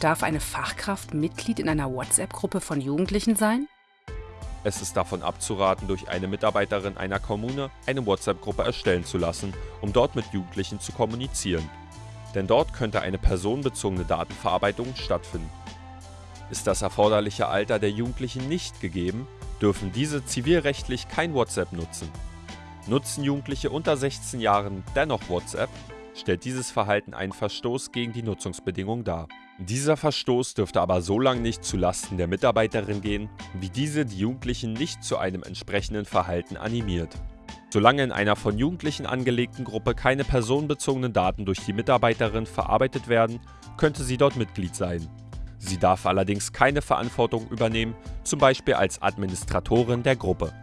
Darf eine Fachkraft Mitglied in einer WhatsApp-Gruppe von Jugendlichen sein? Es ist davon abzuraten, durch eine Mitarbeiterin einer Kommune eine WhatsApp-Gruppe erstellen zu lassen, um dort mit Jugendlichen zu kommunizieren. Denn dort könnte eine personenbezogene Datenverarbeitung stattfinden. Ist das erforderliche Alter der Jugendlichen nicht gegeben, dürfen diese zivilrechtlich kein WhatsApp nutzen. Nutzen Jugendliche unter 16 Jahren dennoch WhatsApp, stellt dieses Verhalten einen Verstoß gegen die Nutzungsbedingungen dar. Dieser Verstoß dürfte aber so lange nicht zulasten der Mitarbeiterin gehen, wie diese die Jugendlichen nicht zu einem entsprechenden Verhalten animiert. Solange in einer von Jugendlichen angelegten Gruppe keine personenbezogenen Daten durch die Mitarbeiterin verarbeitet werden, könnte sie dort Mitglied sein. Sie darf allerdings keine Verantwortung übernehmen, zum Beispiel als Administratorin der Gruppe.